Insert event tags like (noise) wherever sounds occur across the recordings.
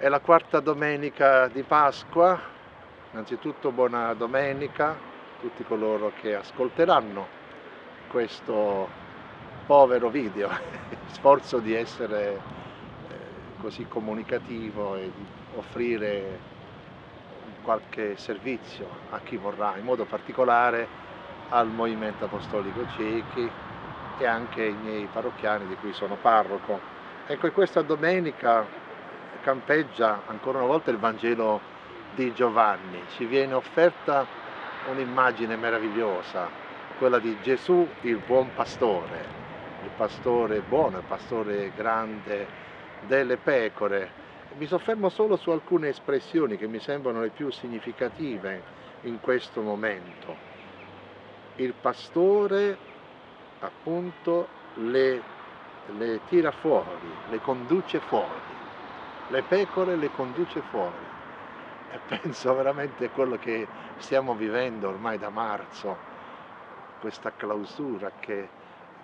È la quarta domenica di Pasqua, innanzitutto buona domenica a tutti coloro che ascolteranno questo povero video, (laughs) sforzo di essere eh, così comunicativo e di offrire qualche servizio a chi vorrà, in modo particolare al Movimento Apostolico Ciechi e anche ai miei parrocchiani di cui sono parroco. Ecco, questa domenica campeggia ancora una volta il Vangelo di Giovanni, ci viene offerta un'immagine meravigliosa, quella di Gesù il buon pastore, il pastore buono, il pastore grande delle pecore. Mi soffermo solo su alcune espressioni che mi sembrano le più significative in questo momento. Il pastore appunto le, le tira fuori, le conduce fuori le pecore le conduce fuori. E penso veramente a quello che stiamo vivendo ormai da marzo, questa clausura che,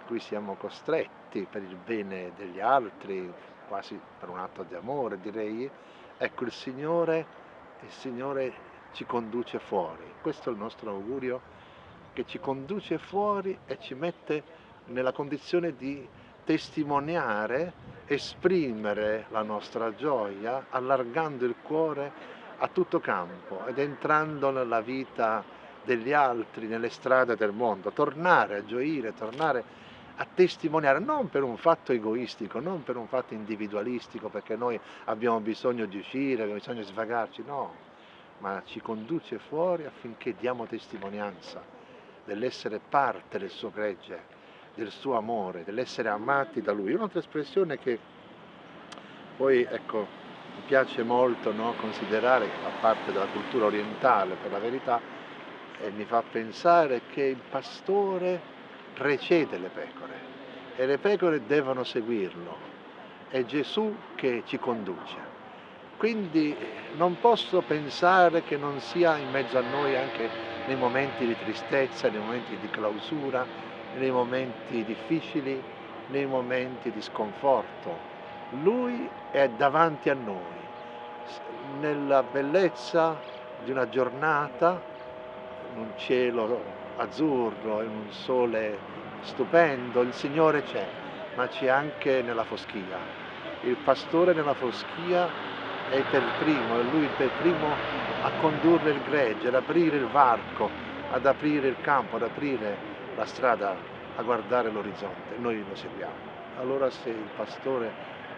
a cui siamo costretti per il bene degli altri, quasi per un atto di amore direi, ecco il Signore, il Signore ci conduce fuori, questo è il nostro augurio, che ci conduce fuori e ci mette nella condizione di testimoniare, esprimere la nostra gioia allargando il cuore a tutto campo ed entrando nella vita degli altri, nelle strade del mondo, tornare a gioire, tornare a testimoniare, non per un fatto egoistico, non per un fatto individualistico, perché noi abbiamo bisogno di uscire, abbiamo bisogno di svagarci, no, ma ci conduce fuori affinché diamo testimonianza dell'essere parte del suo gregge, del suo amore, dell'essere amati da lui. Un'altra espressione che poi ecco, mi piace molto no, considerare, che fa parte della cultura orientale per la verità, e mi fa pensare che il pastore precede le pecore e le pecore devono seguirlo. È Gesù che ci conduce. Quindi non posso pensare che non sia in mezzo a noi anche nei momenti di tristezza, nei momenti di clausura, nei momenti difficili, nei momenti di sconforto. Lui è davanti a noi, nella bellezza di una giornata, in un cielo azzurro, in un sole stupendo, il Signore c'è, ma c'è anche nella foschia. Il pastore nella foschia è per primo, è lui per primo a condurre il gregge, ad aprire il varco, ad aprire il campo, ad aprire la strada a guardare l'orizzonte, noi lo seguiamo. Allora se il pastore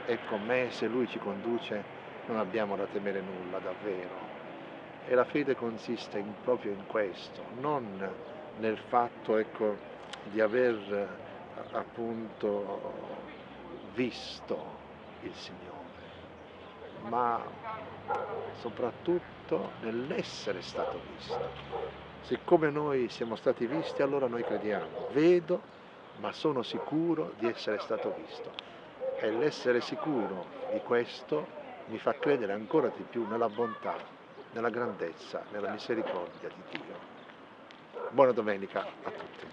è con me, se lui ci conduce, non abbiamo da temere nulla davvero. E la fede consiste in, proprio in questo, non nel fatto ecco, di aver appunto visto il Signore, ma soprattutto nell'essere stato visto. Siccome noi siamo stati visti, allora noi crediamo. Vedo, ma sono sicuro di essere stato visto. E l'essere sicuro di questo mi fa credere ancora di più nella bontà, nella grandezza, nella misericordia di Dio. Buona domenica a tutti.